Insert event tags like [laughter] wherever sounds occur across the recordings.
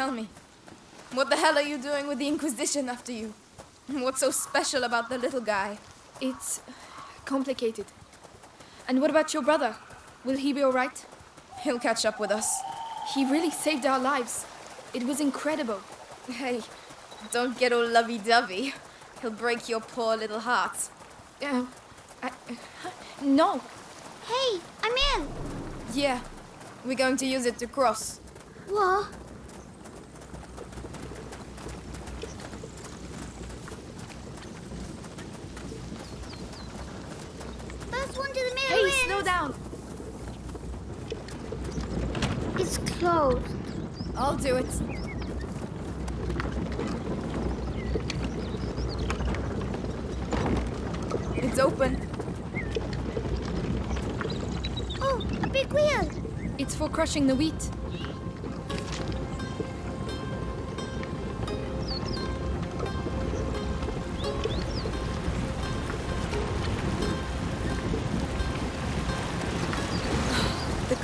Tell me, what the hell are you doing with the Inquisition after you? What's so special about the little guy? It's complicated. And what about your brother? Will he be alright? He'll catch up with us. He really saved our lives. It was incredible. Hey, don't get all lovey-dovey. He'll break your poor little heart. Uh, I, uh, no. Hey, I'm in. Yeah, we're going to use it to cross. What? First one to the middle Hey, wins. slow down. It's closed. I'll do it. It's open. Oh, a big wheel. It's for crushing the wheat.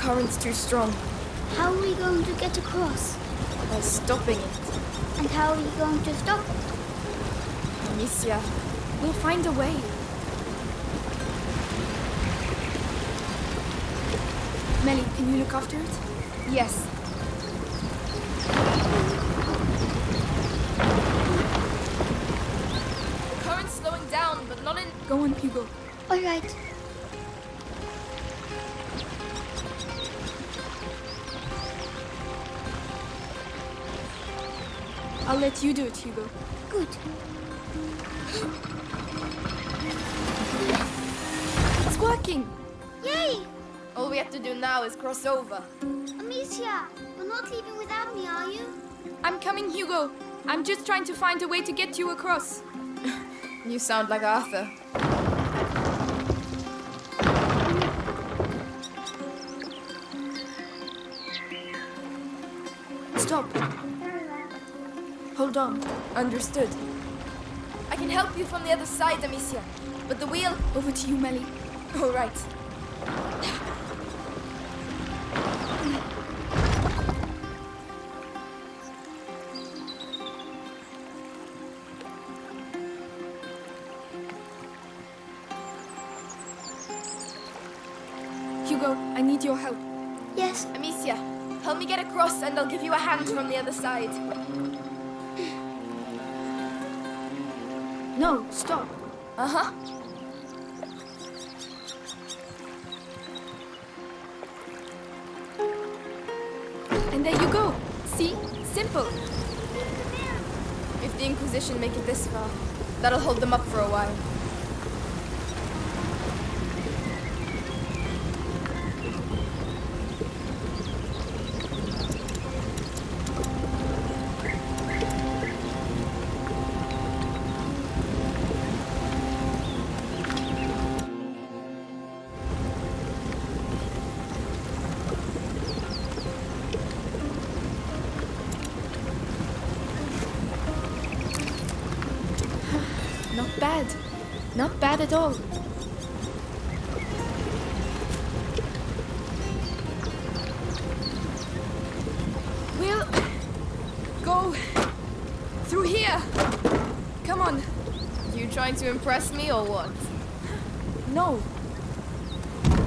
Current's too strong. How are we going to get across? By stopping it. And how are we going to stop it? Amicia, We'll find a way. Melly, can you look after it? yes. The current's slowing down, but not in... Go on, Hugo. All right. Let you do it, Hugo. Good. It's working! Yay! All we have to do now is cross over. Amicia, you're not leaving without me, are you? I'm coming, Hugo. I'm just trying to find a way to get you across. [laughs] You sound like Arthur. Understood. I can help you from the other side, Amicia. But the wheel... Over to you, Melly. All right. Hugo, I need your help. Yes. Amicia, help me get across and I'll give you a hand from the other side. No, stop. Uh-huh. And there you go. See? Simple. If the Inquisition make it this far, that'll hold them up for a while.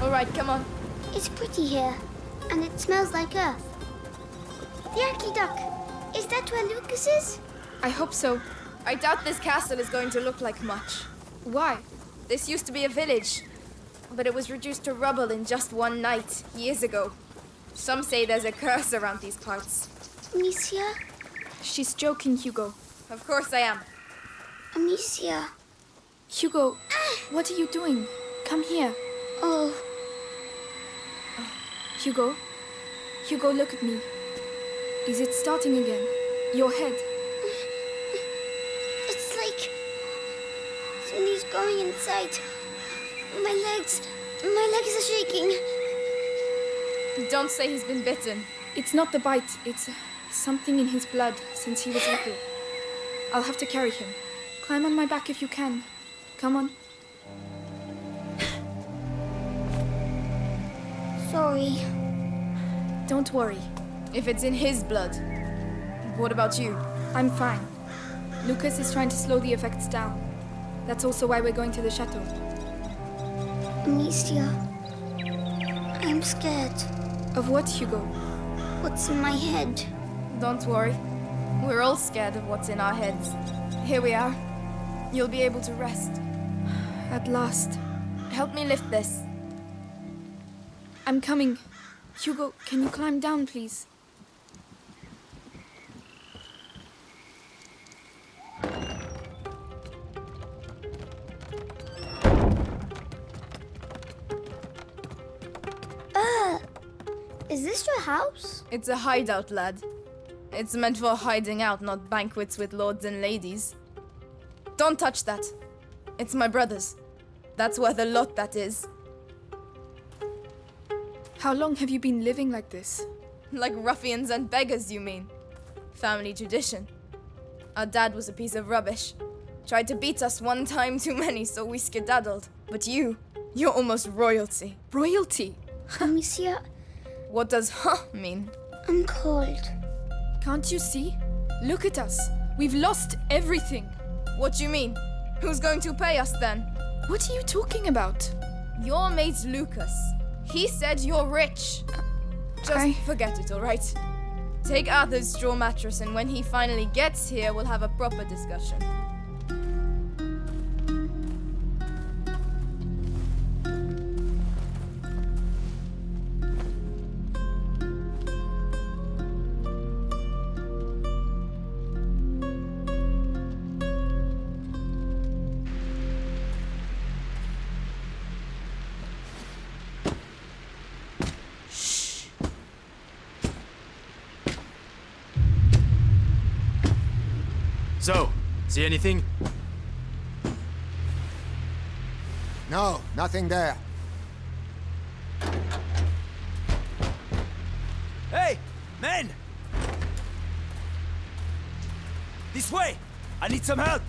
All right, come on. It's pretty here, and it smells like earth. The aqueduct. Is that where Lucas is? I hope so. I doubt this castle is going to look like much. Why? This used to be a village, but it was reduced to rubble in just one night, years ago. Some say there's a curse around these parts. Amicia? She's joking, Hugo. Of course I am. Amicia. Hugo, what are you doing? Come here. Oh, Hugo? Hugo, look at me. Is it starting again? Your head. it's like somebody's going inside. My legs, my legs are shaking. Don't say he's been bitten. It's not the bite, it's uh, something in his blood since he was little. I'll have to carry him. Climb on my back if you can. Come on. Sorry. Don't worry. If it's in his blood, What about you? I'm fine. Lucas is trying to slow the effects down. That's also why we're going to the chateau. Amicia, I'm scared. Of what, Hugo? What's in my head? Don't worry. We're all scared of what's in our heads. Here we are. You'll be able to rest. At last. Help me lift this. I'm coming. Hugo, can you climb down, please? Uh, is this your house? It's a hideout, lad. It's meant for hiding out, not banquets with lords and ladies. Don't touch that. It's my brother's. That's worth a lot, that is. How long have you been living like this? Like ruffians and beggars, you mean? Family tradition. Our dad was a piece of rubbish. Tried to beat us one time too many, so we skedaddled. But you, you're almost royalty. Royalty! Oh, Amicia, What does huh mean? I'm cold. Can't you see? Look at us. We've lost everything. What do you mean? Who's going to pay us then? What are you talking about? Your mate Lucas. He said you're rich. Just I- forget it, alright? Take Arthur's straw mattress, and when he finally gets here, we'll have a proper discussion. So, see anything? No, nothing there. Hey, men! This way! I need some help!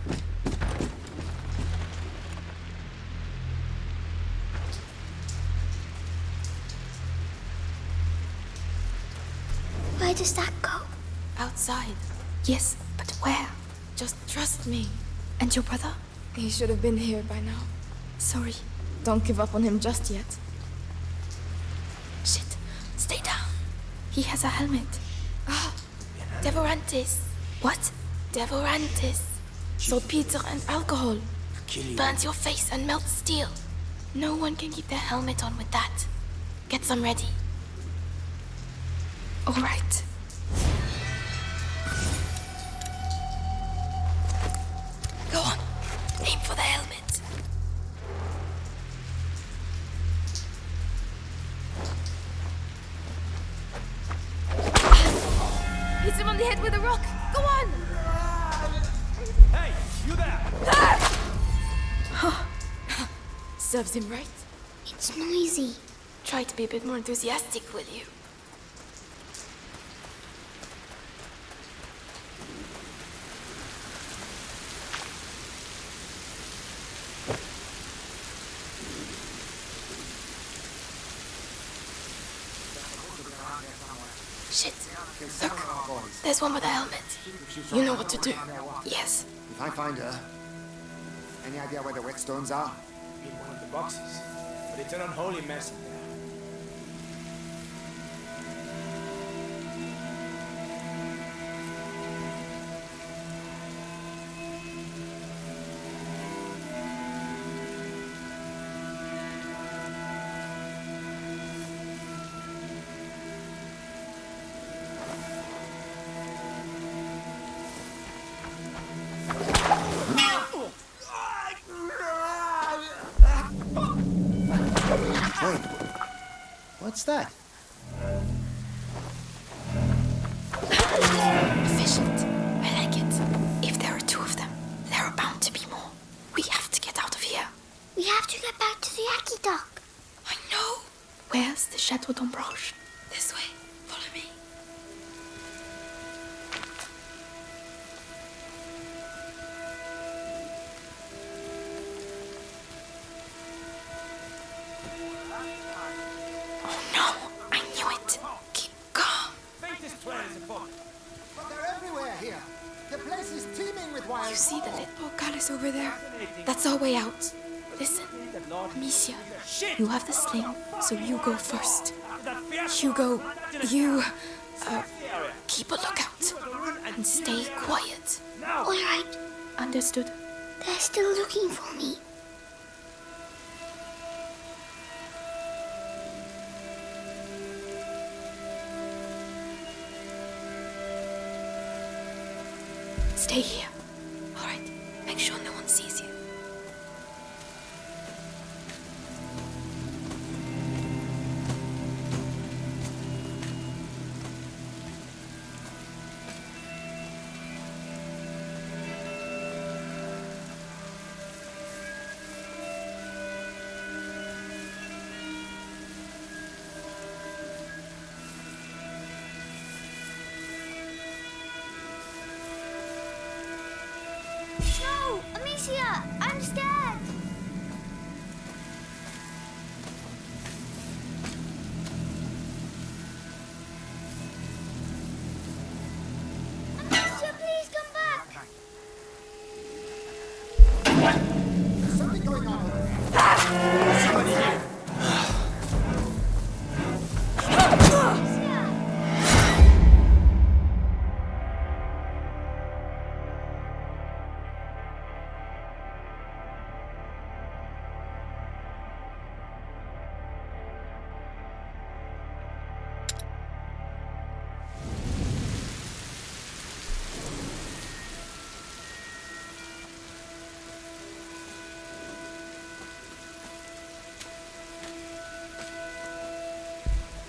Where does that go? Outside. Yes, but where? Just trust me. And your brother? He should have been here by now. Sorry. Don't give up on him just yet. Shit. Stay down. He has a helmet. Ah. Devorantis. What? Devorantis. Saltpeter and alcohol. Kill you. Burns your face and melts steel. No one can keep their helmet on with that. Get some ready. All right. Hit him on the head with a rock. Go on! Hey, you there! Serves him right. It's noisy. Try to be a bit more enthusiastic, will you? Shit. Look. One with a helmet. You know what to do. Yes. If I find her, any idea where the whetstones are? In one of the boxes. But it's an unholy mess what's that? Efficient. I like it. If there are two of them, there are bound to be more. We have to get out of here. We have to get back to the aqueduct. I know. Where's the Chateau d'Ombrage? This way. Follow me. Place is teeming with wild You see the little palace over there? That's our way out. Listen, Amicia, you have the sling, so you go first. Hugo, you uh, keep a lookout and stay quiet. All right, Understood? they're still looking for me. Stay here. No, Amicia, I'm scared.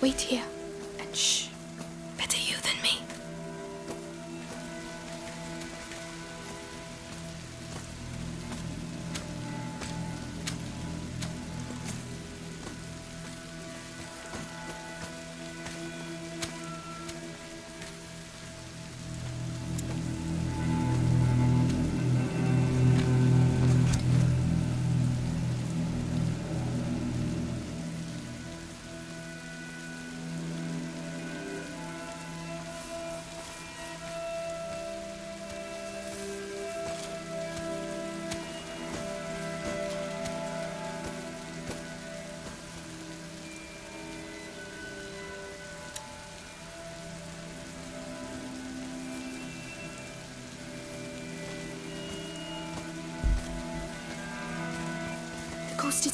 Wait here. And shh.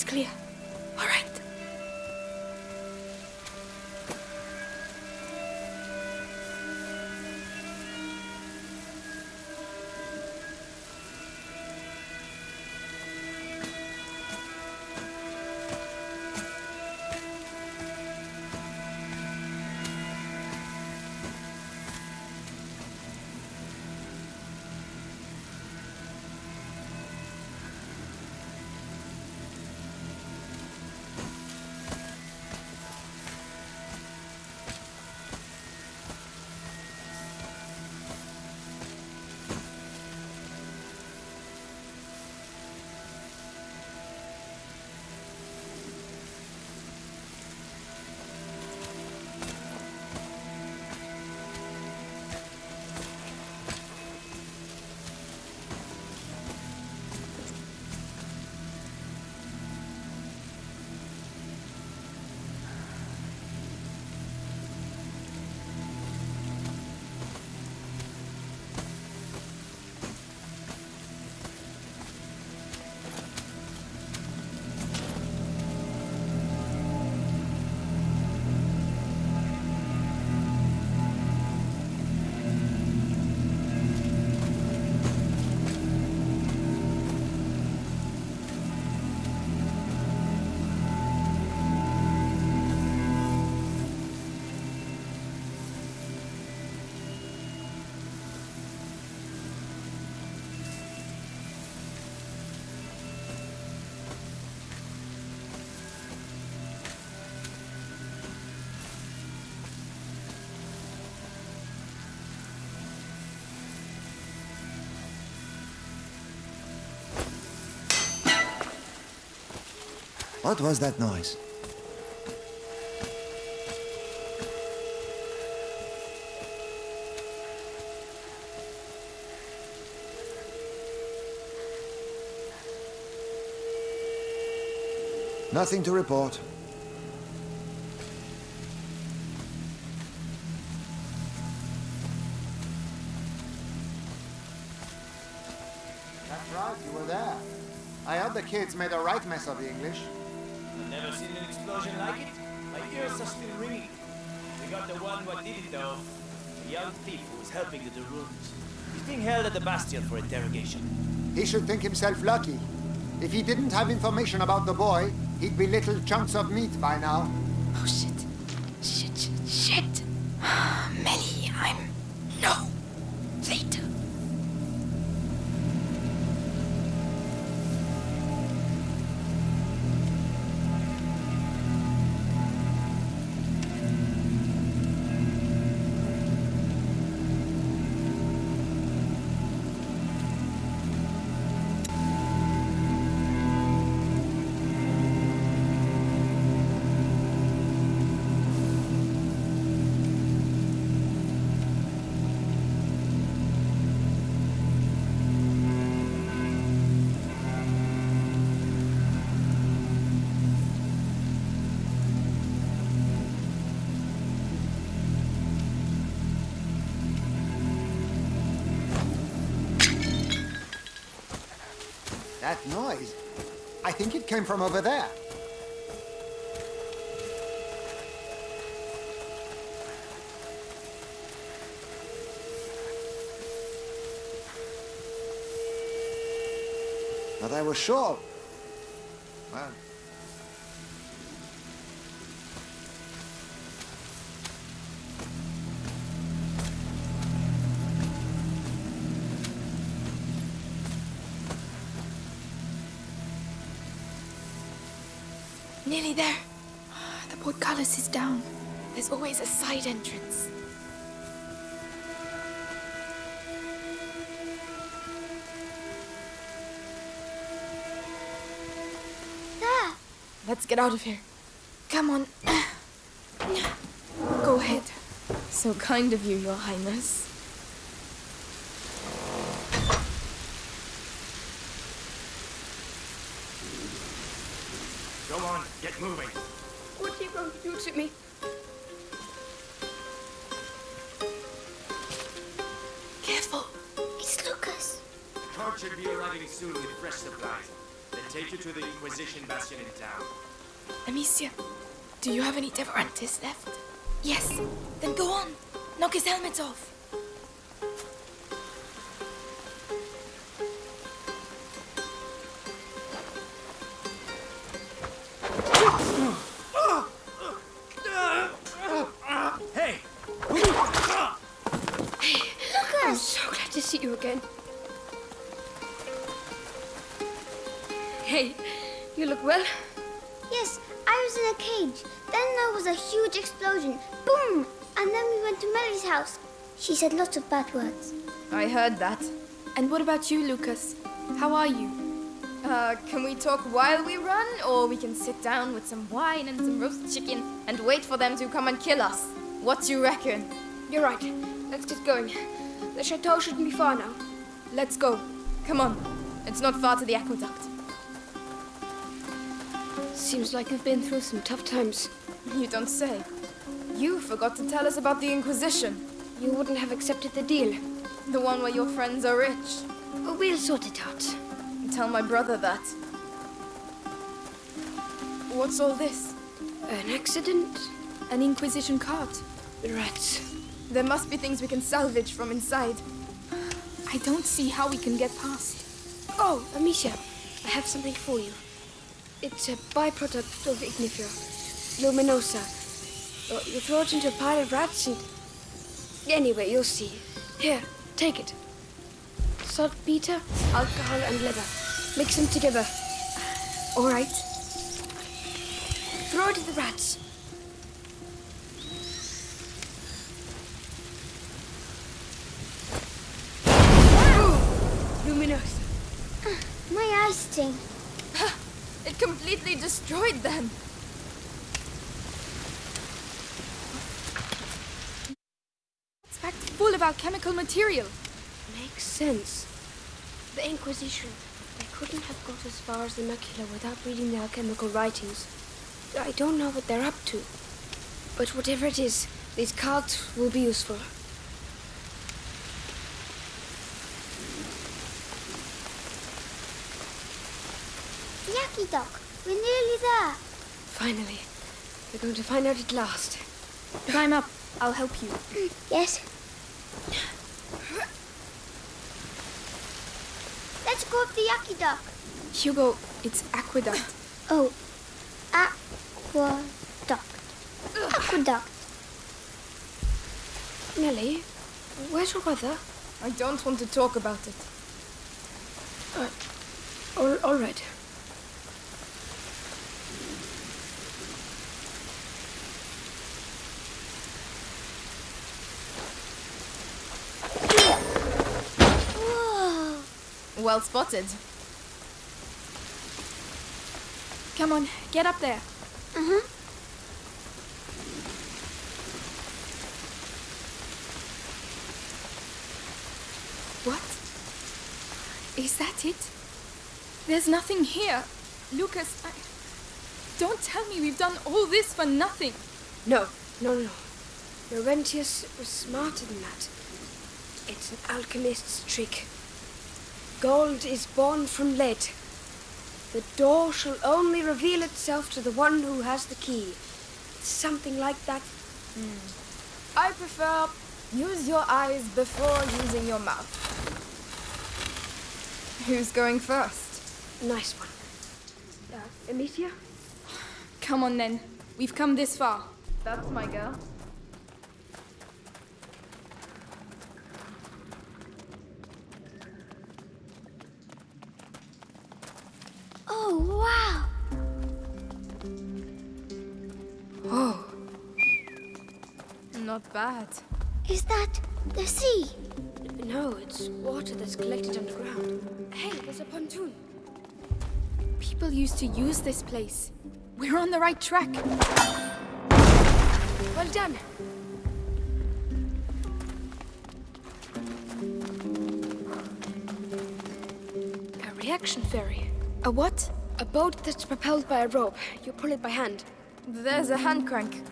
Clear. What was that noise? Nothing to report. That's right, you were there. I heard the kids made a right mess of the English. I've never seen an explosion like it. My ears are still ringing. We got the one what did it though. A young thief who was helping the De Runes. He's being held at the Bastion for interrogation. He should think himself lucky. If he didn't have information about the boy, he'd be little chunks of meat by now. Oh shit. Shit, from over there. But I was sure. Well, The portcullis is down. There's always a side entrance. There! Let's get out of here. Come on. [clears throat] Go ahead. So kind of you, Your Highness. Inquisition Bastion in town. Amicia, do you have any Devorantis left? Yes. Then go on. Knock his helmet off. You look well. Yes, I was in a cage. Then there was a huge explosion. Boom! And then we went to Melly's house. She said lots of bad words. I heard that. And what about you, Lucas? How are you? Uh, can we talk while we run, or we can sit down with some wine and some roast chicken and wait for them to come and kill us? What do you reckon? You're right. Let's get going. The chateau shouldn't be far now. Let's go. Come on. It's not far to the aqueduct. Seems like you've been through some tough times. You don't say. You forgot to tell us about the Inquisition. You wouldn't have accepted the deal. The one where your friends are rich. We'll sort it out. Tell my brother that. What's all this? An accident? An Inquisition cart. Rats. There must be things we can salvage from inside. I don't see how we can get past. Oh, Amicia, I have something for you. It's a byproduct of Ignifer, luminosa. You throw it into a pile of rats and... Anyway, you'll see. Here, take it. Saltpeter, alcohol, and leather. Mix them together. All right. Throw it at the rats. Luminosa. Ah, my eyes sting. Completely destroyed them. It's packed full of alchemical material. Makes sense. The Inquisition. They're couldn't have got as far as the macula without reading their alchemical writings. I don't know what they're up to. But whatever it is, these cards will be useful. Yucky Doc, we're nearly there. Finally. We're going to find out at last. Climb up. I'll help you. [clears throat] Yes. Let's go up the Yucky Doc. Hugo, it's aqueduct. [clears throat] Oh, aqueduct. Aqueduct. Melly, where's your brother? I don't want to talk about it. Uh, All, all right. Well spotted. Come on, get up there. Uh-huh. What? Is that it? There's nothing here. Lucas, I... don't tell me we've done all this for nothing. No, no, no. Laurentius was smarter than that. It's an alchemist's trick. Gold is born from lead. The door shall only reveal itself to the one who has the key. Something like that. I prefer use your eyes before using your mouth. Who's going first? Nice one. Uh, Amicia? Come on then. We've come this far. That's my girl. Oh, wow. Oh, Not bad. Is that the sea? no, it's water that's collected underground. Hey, there's a pontoon. People used to use this place. We're on the right track. Well done. A reaction ferry. A what? A boat that's propelled by a rope. You pull it by hand. There's a hand crank.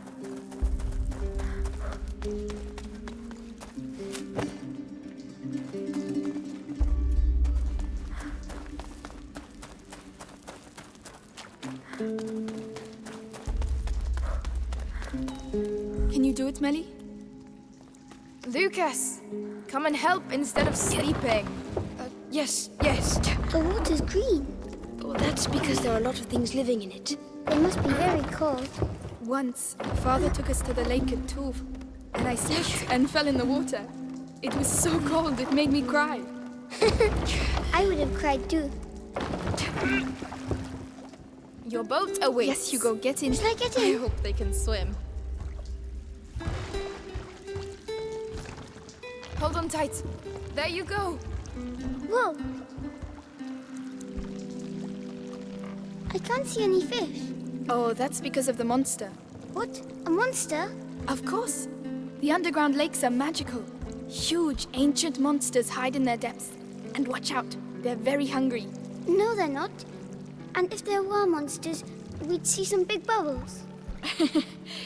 Can you do it, Melly? Lucas, come and help instead of sleeping. Uh, yes, yes. The water's green. Well, that's because there are a lot of things living in it. It must be very cold. Once, father took us to the lake at Tuve, and I slipped and fell in the water. It was so cold, it made me cry. [laughs] I would have cried too. Your boat awaits. Yes, Hugo, get in. Shall I get in? I hope they can swim. Hold on tight. There you go. Whoa. I can't see any fish. Oh, that's because of the monster. What? A monster? Of course. The underground lakes are magical. Huge, ancient monsters hide in their depths. And watch out, they're very hungry. No, they're not. And if there were monsters, we'd see some big bubbles. [laughs]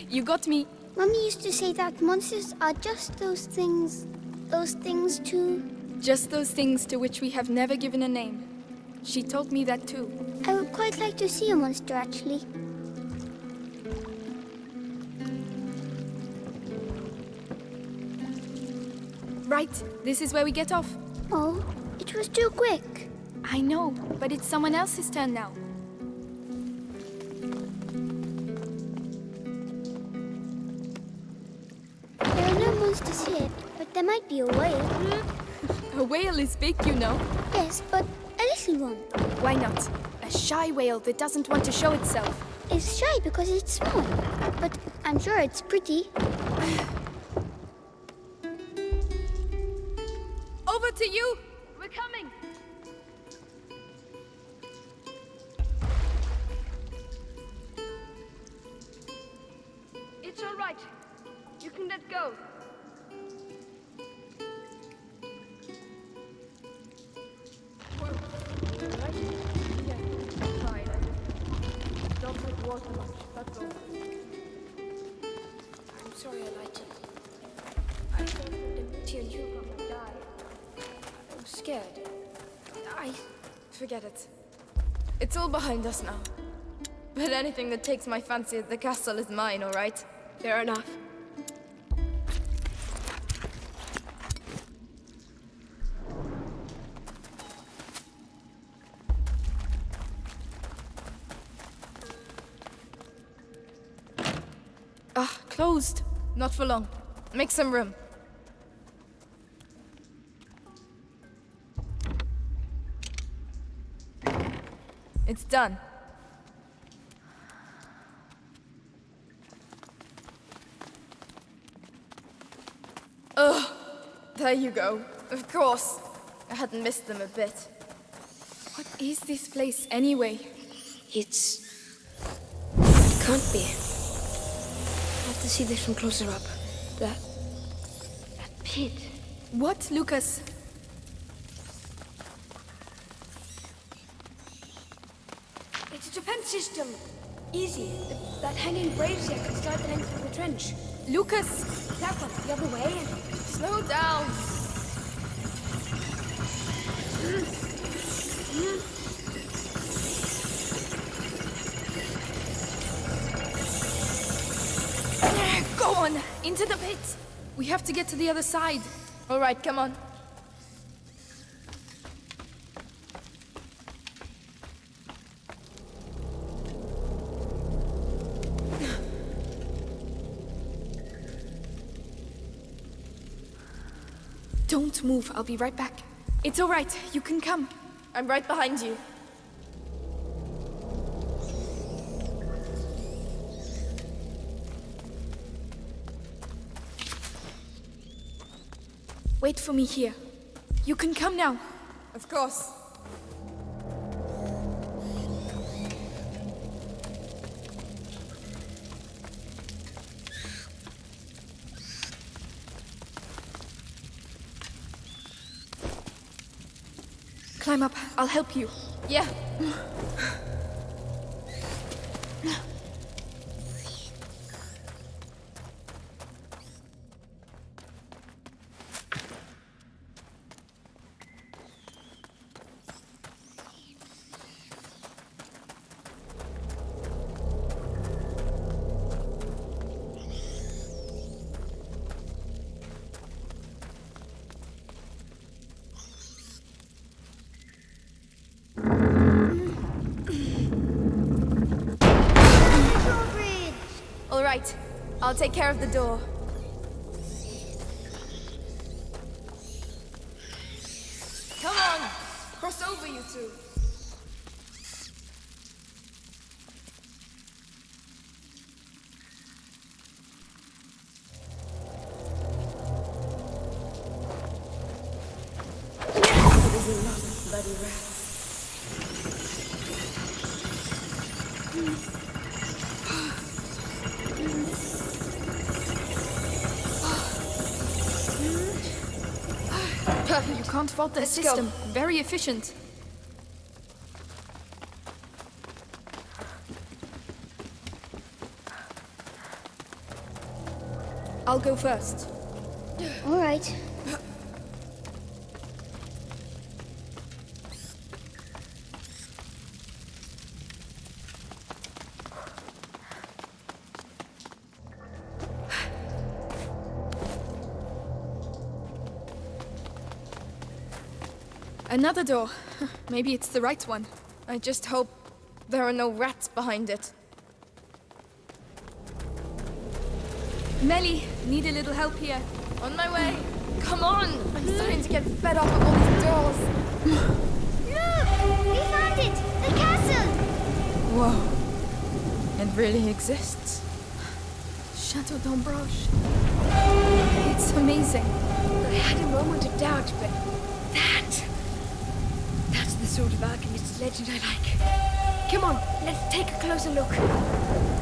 You got me. Mummy used to say that monsters are just those things. Those things too. Just those things to which we have never given a name. She told me that too. I would quite like to see a monster actually. Right, this is where we get off. Oh, it was too quick. I know, but it's someone else's turn now. There are no monsters here, but there might be a whale. [laughs] A whale is big, you know. Yes, but Why not? A shy whale that doesn't want to show itself. It's shy because it's small, but I'm sure it's pretty. Forget it. It's all behind us now. But anything that takes my fancy at the castle is mine, alright? Fair enough. Ah, closed. Not for long. Make some room. It's done. Ugh. There you go. Of course. I hadn't missed them a bit. What is this place anyway? It's... It can't be. I have to see this from closer up. That... That pit. What, Lucas? It's a defense system. Easy. That hanging brazier can start the length of the trench. Lucas! That one, the other way. and... Slow down! Go on! Into the pit! We have to get to the other side. Alright, come on. Don't move. I'll be right back. It's alright, you can come. I'm right behind you. Wait for me here. You can come now. Of course. Climb up. I'll help you. Yeah. Alright, I'll take care of the door. Come on! Cross over, you two. Fault the system. Very efficient. I'll go first. All right. Another door. [laughs] Maybe it's the right one. I just hope there are no rats behind it. Melly, need a little help here. On my way. Come on! I'm starting to get fed up with all these doors. Look! We found it! The castle! Whoa. It really exists. Chateau d'Ombrage. It's amazing. I had a moment of doubt, but that. That's the sort of alchemist's legend I like. Come on, let's take a closer look.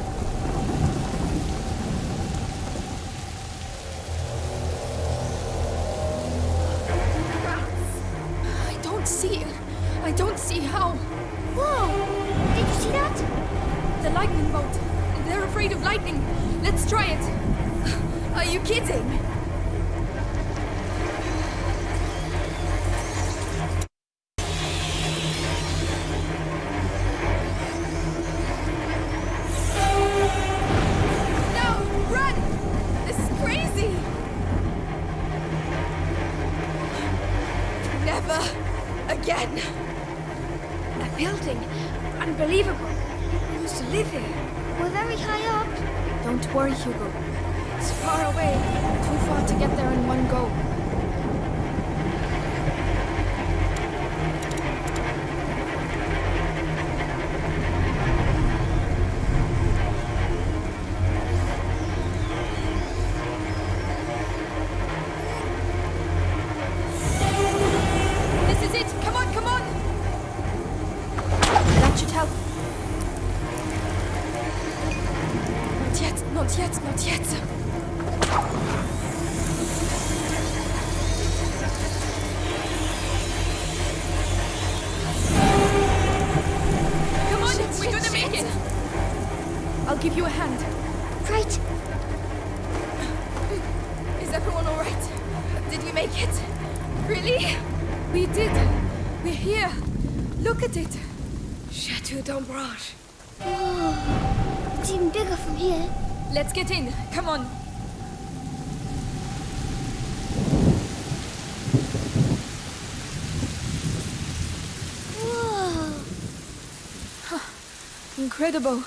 Incredible.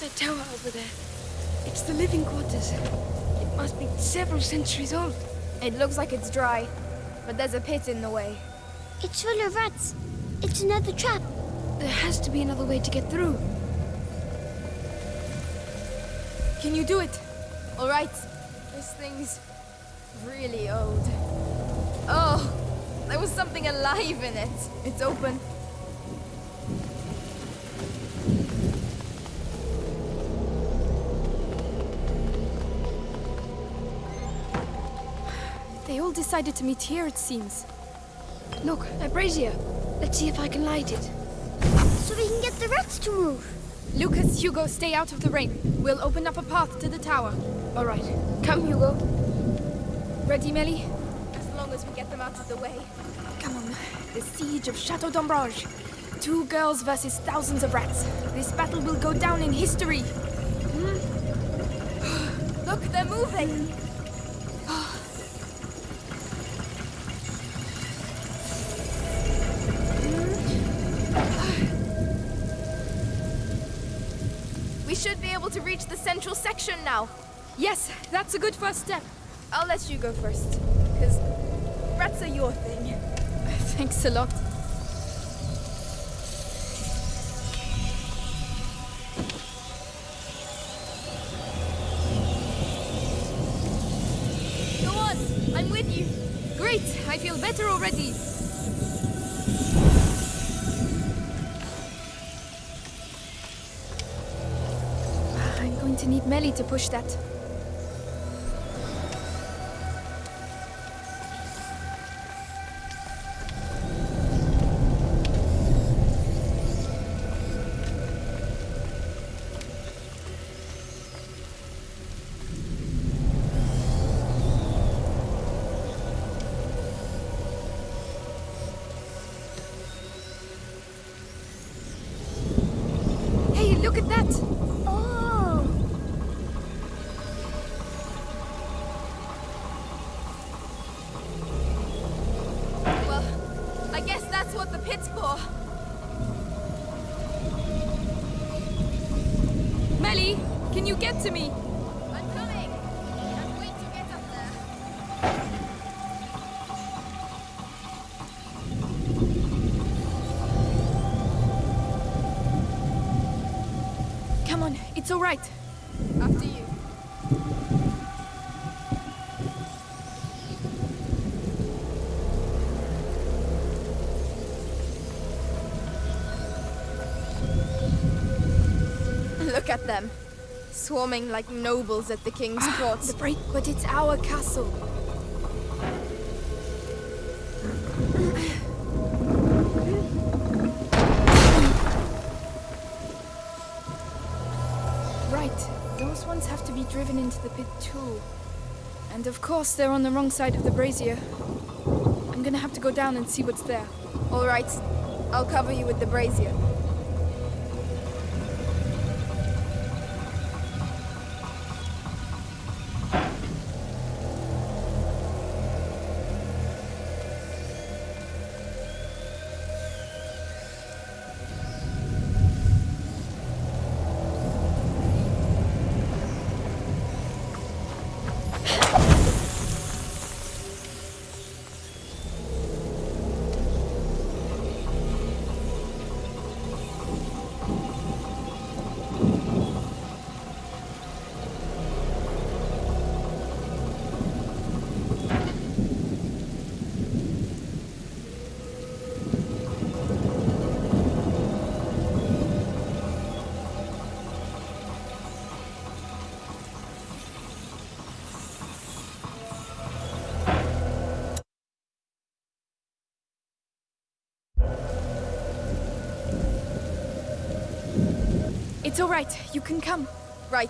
The tower over there. It's the living quarters. It must be several centuries old. It looks like it's dry, but there's a pit in the way. It's full of rats. It's another trap. There has to be another way to get through. Can you do it? Alright, this thing's really old. Oh, there was something alive in it. It's open. They all decided to meet here, it seems. Look, a brazier. Let's see if I can light it. So we can get the rats to move. Lucas, Hugo, stay out of the rain. We'll open up a path to the tower. All right. Come, Hugo. Ready, Melly? As long as we get them out of the way. Come on. The siege of Chateau d'Ombrage. Two girls versus thousands of rats. This battle will go down in history. Hmm? [gasps] Look, they're moving! We should be able to reach the central section now. Yes, that's a good first step. I'll let you go first, because rats are your thing. [laughs] Thanks a lot. Need to push that. All right. After you. Look at them. Swarming like nobles at the king's ah, court. The break, but it's our castle. Into the pit too. And of course, they're on the wrong side of the brazier. I'm gonna have to go down and see what's there. All right. I'll cover you with the brazier. It's all right. You can come. Right.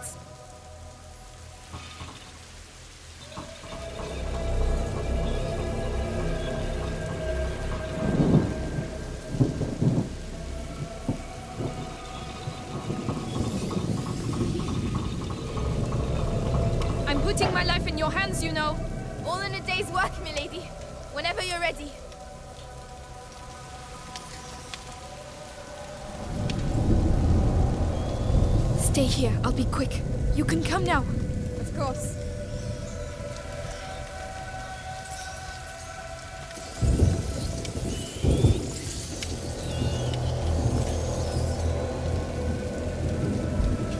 I'm putting my life in your hands, you know. All in a day's work, milady. Whenever you're ready. Stay here. I'll be quick. You can come now. Of course.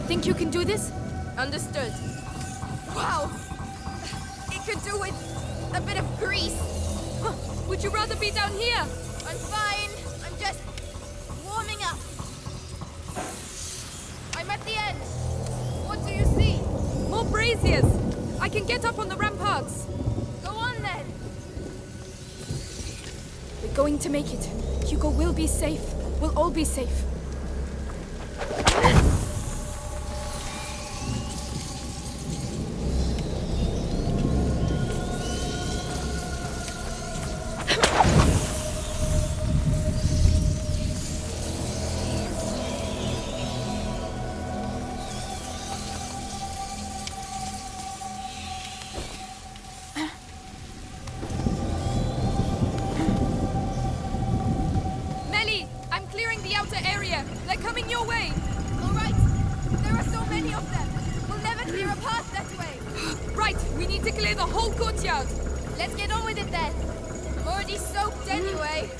Think you can do this? Understood. Wow! It could do with a bit of grease. Would you rather be down here? I'm fine. I can get up on the ramparts. Go on then. We're going to make it. Hugo will be safe. We'll all be safe. Of them. We'll never clear a path that way. [gasps] Right, we need to clear the whole courtyard. Let's get on with it then. I'm already soaked anyway.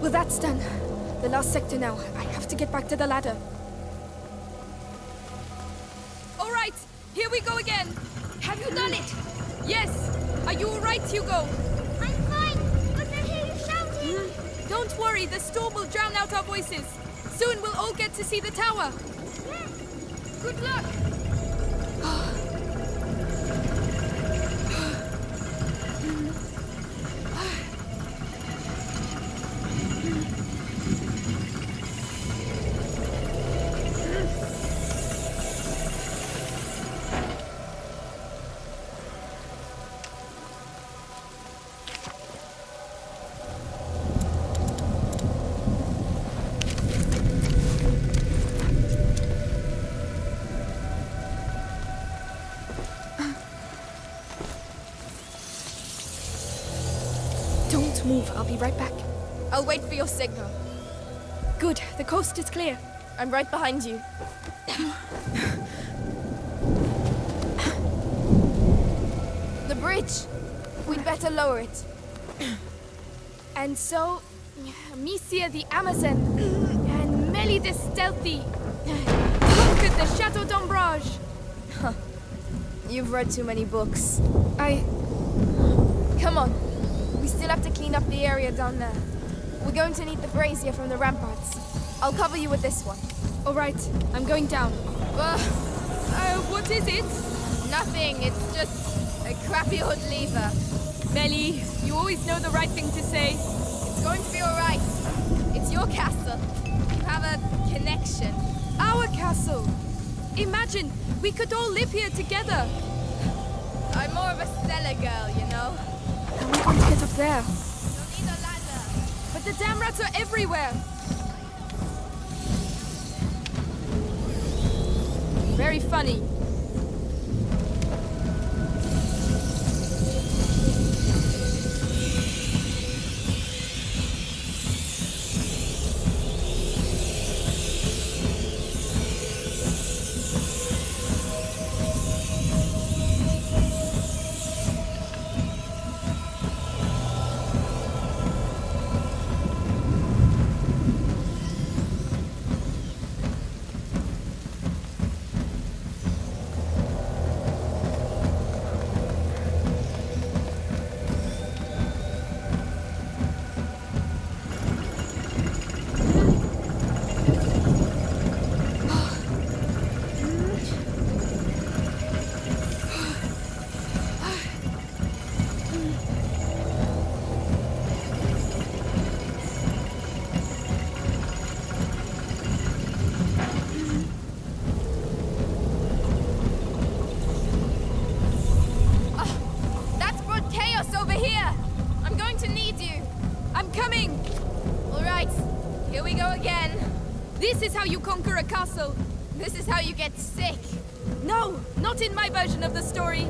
Well, that's done. The last sector now. I have to get back to the ladder. All right, here we go again. Have you done it? Yes. Are you all right, Hugo? I'm fine, but I hear you shouting. Hmm. Don't worry, the storm will drown out our voices. Soon we'll all get to see the tower. Good luck. I'm right behind you. the bridge. We'd better lower it. And so, Amicia the Amazon and Melly the Stealthy conquered the Chateau d'Ombrage. You've read too many books. I. Come on. We still have to clean up the area down there. We're going to need the brazier from the ramparts. I'll cover you with this one. All right, I'm going down. Uh, Uh, what is it? nothing. It's just a crappy old lever. Melly, you always know the right thing to say. It's going to be all right. It's your castle. You have a connection. Our castle. Imagine, we could all live here together. I'm more of a cellar girl, you know. How are we going to get up there? You'll need a ladder. But the damn rats are everywhere. Very funny. Conquer a castle. This is how you get sick. No, not in my version of the story.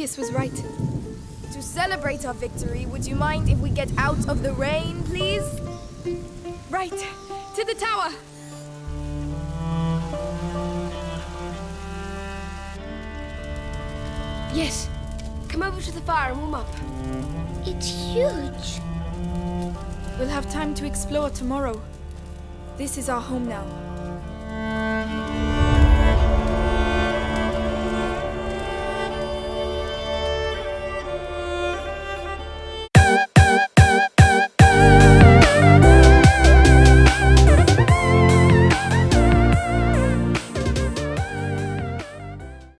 Laurentius was right. To celebrate our victory, would you mind if we get out of the rain, please? Right, to the tower! Yes, come over to the fire and warm up. It's huge. We'll have time to explore tomorrow. This is our home now.